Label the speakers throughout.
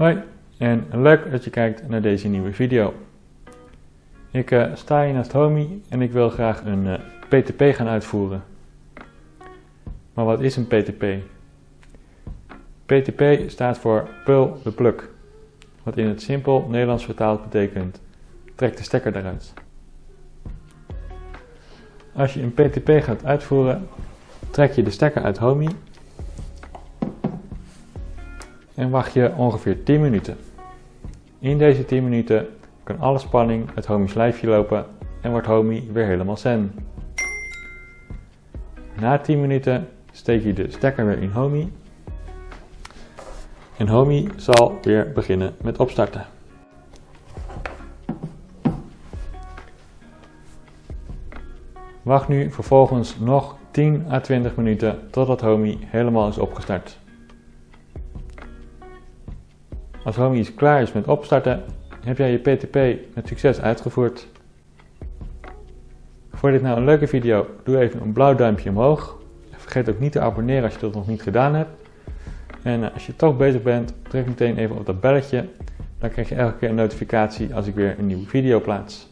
Speaker 1: Hoi en leuk dat je kijkt naar deze nieuwe video. Ik uh, sta hier naast Homie en ik wil graag een uh, eh, PTP gaan uitvoeren. Maar wat is een PTP? PTP staat voor Pull the Plug, wat in het simpel Nederlands vertaald betekent trek de stekker eruit. Als je een PTP gaat uitvoeren, trek je de stekker uit Homie en wacht je ongeveer 10 minuten. In deze 10 minuten kan alle spanning uit Homie's lijfje lopen en wordt Homie weer helemaal zen. Na 10 minuten steek je de stekker weer in Homie en Homie zal weer beginnen met opstarten. Wacht nu vervolgens nog 10 à 20 minuten totdat Homie helemaal is opgestart. Als Homie klaar is met opstarten, heb jij je PTP met succes uitgevoerd. Vond je dit nou een leuke video? Doe even een blauw duimpje omhoog. Vergeet ook niet te abonneren als je dat nog niet gedaan hebt. En eh, als je toch bezig bent, druk meteen even op dat belletje. Dan krijg je elke keer een notificatie als ik weer een nieuwe video plaats.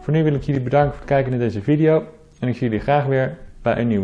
Speaker 1: Voor nu wil ik jullie bedanken voor het kijken naar deze video en ik zie jullie graag weer bij een nieuwe.